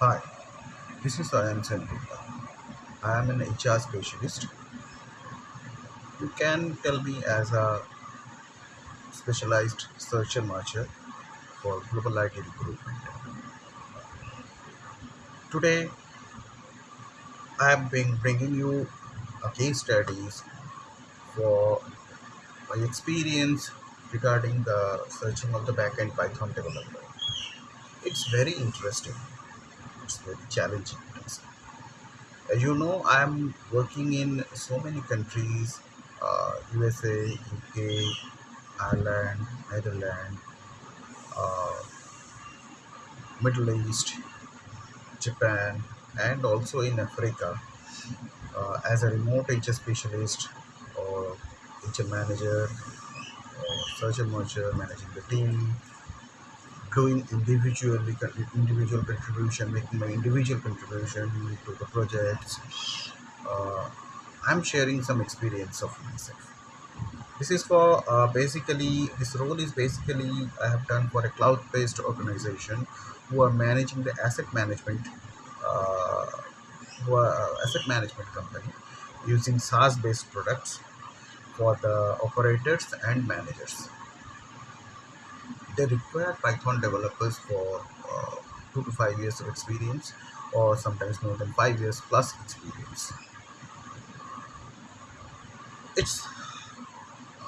Hi, this is Ayan Sengupta. I am an HR specialist. You can tell me as a specialized search and matcher for global IT recruitment. Today, I have been bringing you a case studies for my experience regarding the searching of the backend Python developer. It's very interesting. It's very challenging. As you know, I'm working in so many countries: uh, USA, UK, Ireland, Netherlands, uh, Middle East, Japan, and also in Africa uh, as a remote HR specialist or HR manager or and nurture, managing the team, doing individually individual contribution, making my individual contribution to the projects. Uh, I'm sharing some experience of myself. This is for uh, basically this role is basically I have done for a cloud-based organization who are managing the asset management, uh, who are uh, asset management company using SaaS-based products for the operators and managers. They require Python developers for uh, two to five years of experience, or sometimes more than five years plus experience. It's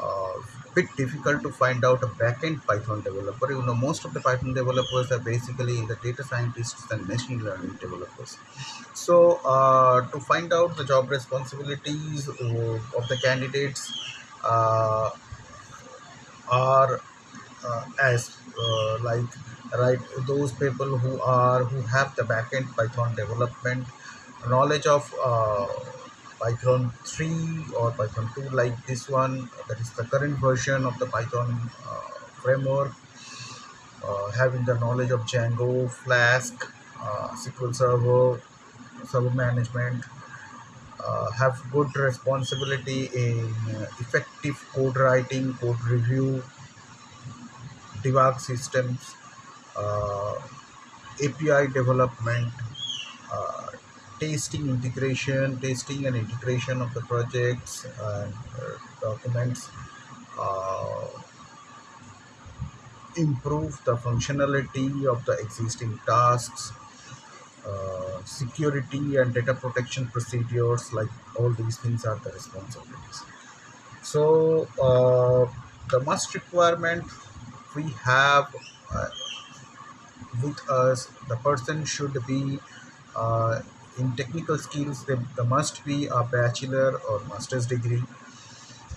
uh, bit difficult to find out a backend Python developer. You know, most of the Python developers are basically the data scientists and machine learning developers. So, uh, to find out the job responsibilities of, of the candidates uh, are uh, as uh, like right those people who are who have the backend Python development knowledge of uh, Python 3 or Python 2 like this one that is the current version of the Python uh, framework uh, having the knowledge of Django, Flask, uh, SQL Server, server management, uh, have good responsibility in uh, effective code writing, code review, debug systems, uh, API development, uh, testing integration, testing and integration of the projects and uh, documents, uh, improve the functionality of the existing tasks, uh, security and data protection procedures, like all these things are the responsibilities. So the must requirement we have uh, with us, the person should be uh, in technical skills. There, there must be a bachelor or master's degree,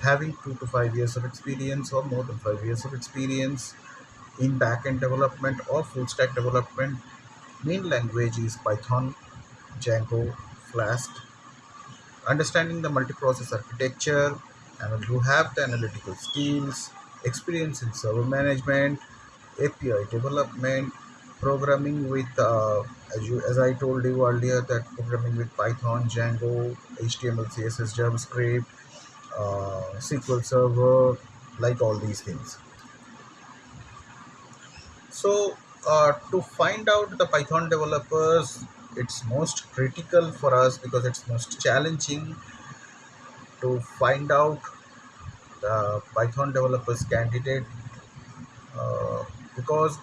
having two to five years of experience or more than five years of experience in backend development or full stack development. Main language is Python, Django, Flask. Understanding the multiprocess architecture, and you have the analytical skills, experience in server management, API development, programming with uh, as you as I told you earlier that programming with Python, Django, HTML, CSS, JavaScript, uh, SQL Server, like all these things. So uh, to find out the Python developers, it's most critical for us because it's most challenging to find out Python developers candidate uh, because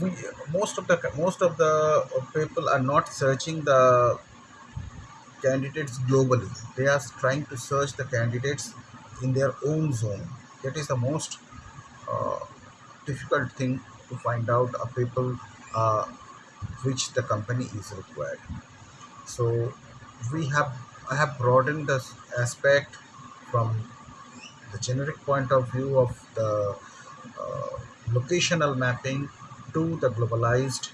we most of the most of the people are not searching the candidates globally. They are trying to search the candidates in their own zone. That is the most uh, difficult thing to find out a people uh, which the company is required. So we have i have broadened the aspect from the generic point of view of the uh, locational mapping to the globalized.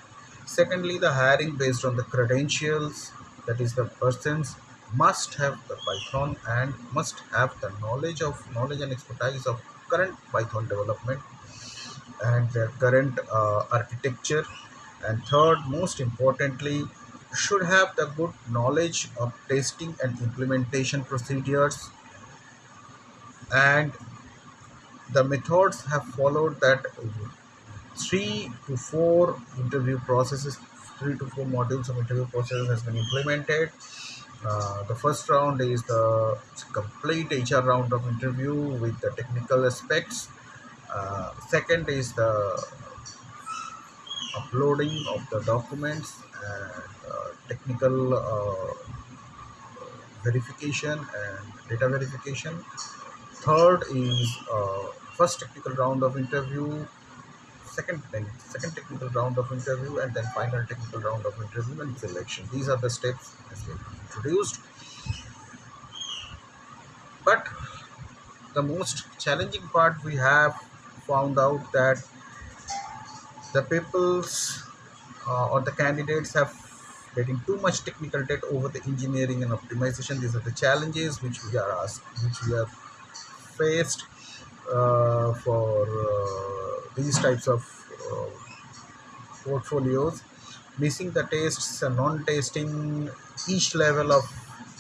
Secondly, the hiring based on the credentials, that is, the persons must have the Python and must have the knowledge of knowledge and expertise of current Python development and their current uh, architecture. And third, most importantly, should have the good knowledge of testing and implementation procedures and the methods have followed that three to four interview processes, three to four modules of interview process has been implemented. Uh, the first round is the complete HR round of interview with the technical aspects. Uh, second is the uploading of the documents technical uh, verification and data verification. Third is uh, first technical round of interview, second second technical round of interview, and then final technical round of interview and selection. These are the steps as been introduced. But the most challenging part we have found out that the people's uh, or the candidates have getting too much technical debt over the engineering and optimization. These are the challenges which we are asked, which we have faced uh, for uh, these types of uh, portfolios. Missing the tastes and non-tasting each level of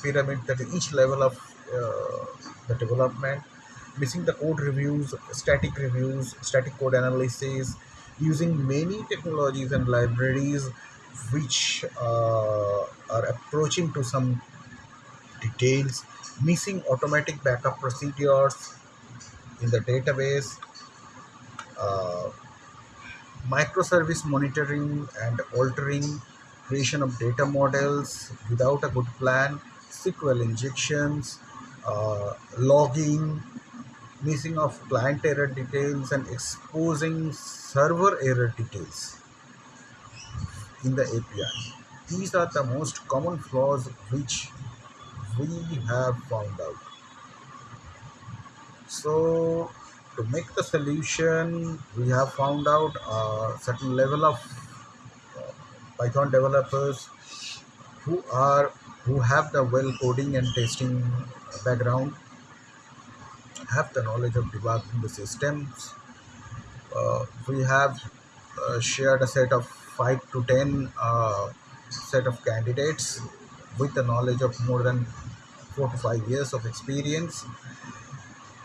pyramid, that each level of uh, the development. Missing the code reviews, static reviews, static code analysis, using many technologies and libraries which uh, are approaching to some details, missing automatic backup procedures in the database, uh, microservice monitoring and alerting creation of data models without a good plan, SQL injections, uh, logging, missing of client error details and exposing server error details in the API. These are the most common flaws which we have found out. So to make the solution, we have found out a certain level of uh, Python developers who are who have the well coding and testing background, have the knowledge of debugging the systems. Uh, we have uh, shared a set of five to ten uh, set of candidates with the knowledge of more than four to five years of experience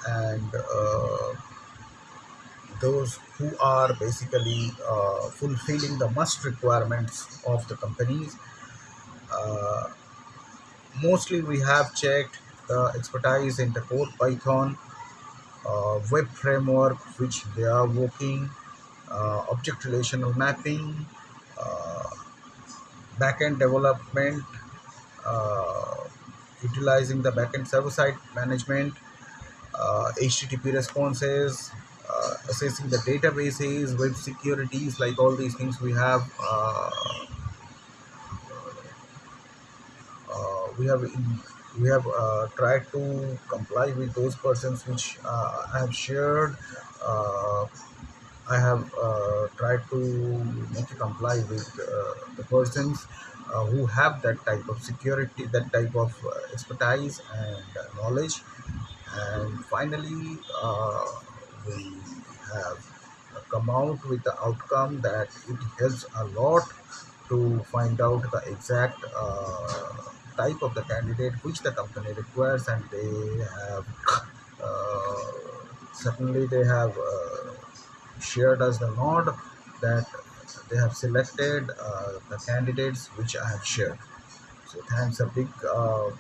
and uh, those who are basically uh, fulfilling the must requirements of the companies. Uh, mostly we have checked the expertise in the code Python, uh, web framework which they are working, uh, object relational mapping, uh, backend development, uh, utilizing the backend server-side management, uh, HTTP responses, uh, assessing the databases, web securities, like all these things we have uh, uh, we have in, we have uh, tried to comply with those persons which uh, I have shared. Uh, I have uh, tried to make comply with uh, the persons uh, who have that type of security, that type of expertise and knowledge. And finally, we have come out with the outcome that it helps a lot to find out the exact type of the candidate which the company requires and they have uh, certainly they have uh, shared us the nod that they have selected uh, the candidates which I have shared. So thanks a big uh,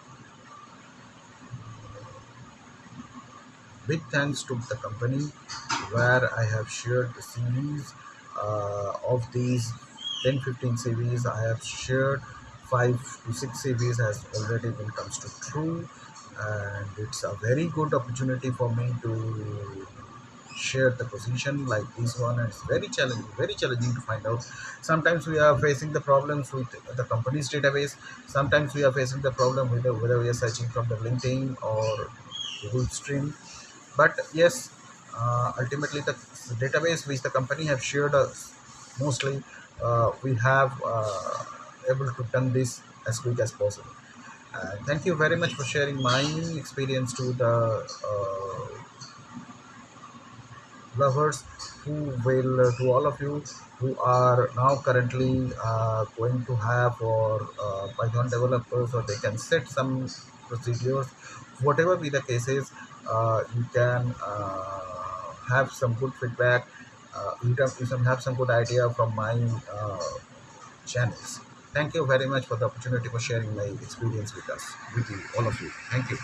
big thanks to the company where I have shared the CVs uh, of these 10 15 CVs I have shared 5 to 6 CVs has already been comes to true and it's a very good opportunity for me to share the position like this one. And it's very challenging very challenging to find out. Sometimes we are facing the problems with the company's database. Sometimes we are facing the problem with the, whether we are searching from the linkedin or google stream. But yes uh, ultimately the database which the company have shared us mostly uh, we have uh, able to done this as quick as possible. Uh, thank you very much for sharing my experience to the uh, lovers who will uh, to all of you who are now currently uh, going to have or uh, python developers or they can set some procedures. Whatever be the cases uh, you can have some good feedback. You can you can have some good idea from my channels. Thank you very much for the opportunity for sharing my experience with us, with you, all of you. Thank you.